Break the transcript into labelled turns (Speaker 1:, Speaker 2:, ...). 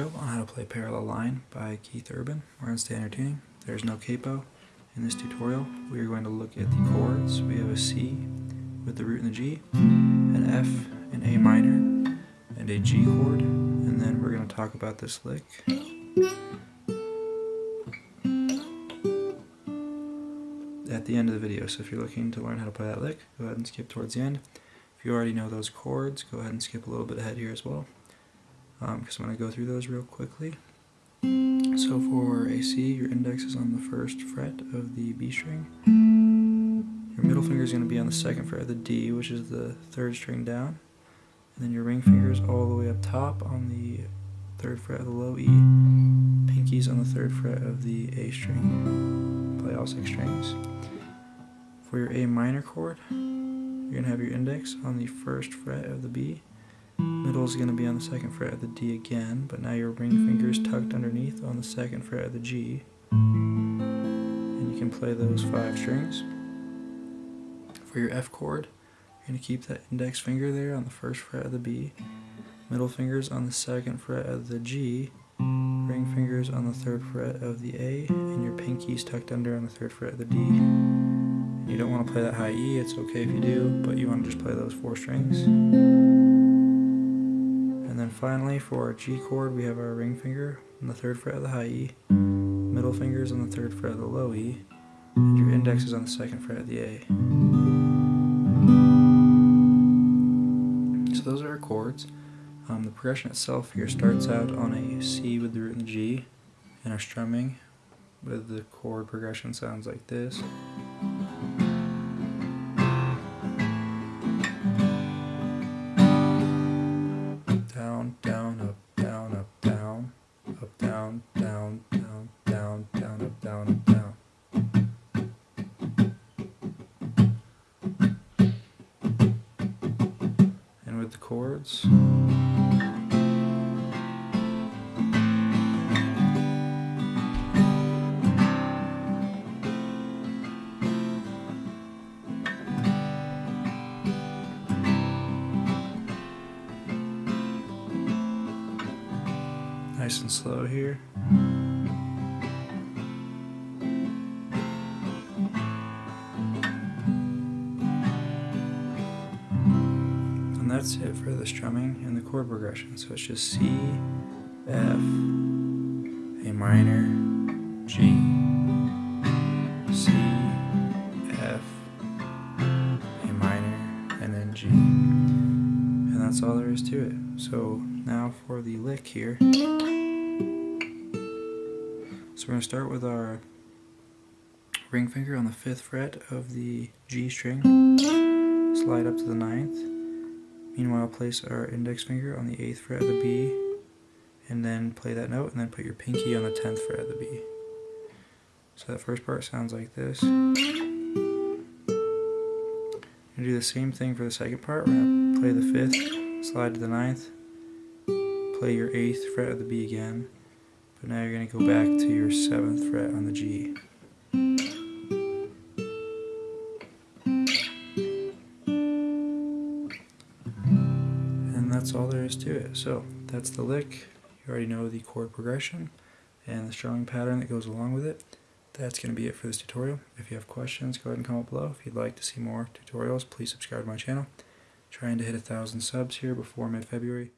Speaker 1: Tutorial on how to play Parallel Line by Keith Urban. We're on standard tuning. There's no capo. In this tutorial, we are going to look at the chords. We have a C with the root and the G, an F, an A minor, and a G chord, and then we're going to talk about this lick. At the end of the video, so if you're looking to learn how to play that lick, go ahead and skip towards the end. If you already know those chords, go ahead and skip a little bit ahead here as well, because um, I'm going to go through those real quickly. So for a C, your index is on the first fret of the B string. Your middle finger is going to be on the second fret of the D, which is the third string down. And then your ring fingers all the way up top on the third fret of the low E. Pinkies on the third fret of the A string. Play all six strings. For your A minor chord, you're going to have your index on the first fret of the B. Middle is going to be on the second fret of the D again, but now your ring finger is tucked underneath on the second fret of the G. And you can play those five strings. For your F chord, you're going to keep that index finger there on the first fret of the B. Middle fingers on the second fret of the G. Ring fingers on the third fret of the A, and your pinkies tucked under on the third fret of the D. You don't want to play that high E, it's okay if you do, but you want to just play those four strings. Finally for our G chord we have our ring finger on the third fret of the high E, middle fingers on the third fret of the low E, and your index is on the second fret of the A. So those are our chords. Um, the progression itself here starts out on a C with the root and the G, and our strumming with the chord progression sounds like this. Chords. nice and slow here. And that's it for the strumming and the chord progression. So it's just C, F, A minor, G, C, F, A minor, and then G. And that's all there is to it. So now for the lick here. So we're going to start with our ring finger on the 5th fret of the G string, slide up to the ninth. Meanwhile place our index finger on the 8th fret of the B, and then play that note, and then put your pinky on the 10th fret of the B. So that first part sounds like this. To do the same thing for the second part. We're going to play the 5th, slide to the ninth, play your 8th fret of the B again, but now you're going to go back to your 7th fret on the G. that's all there is to it. So that's the lick. You already know the chord progression and the strumming pattern that goes along with it. That's going to be it for this tutorial. If you have questions, go ahead and comment below. If you'd like to see more tutorials, please subscribe to my channel. Trying to hit a thousand subs here before mid-February.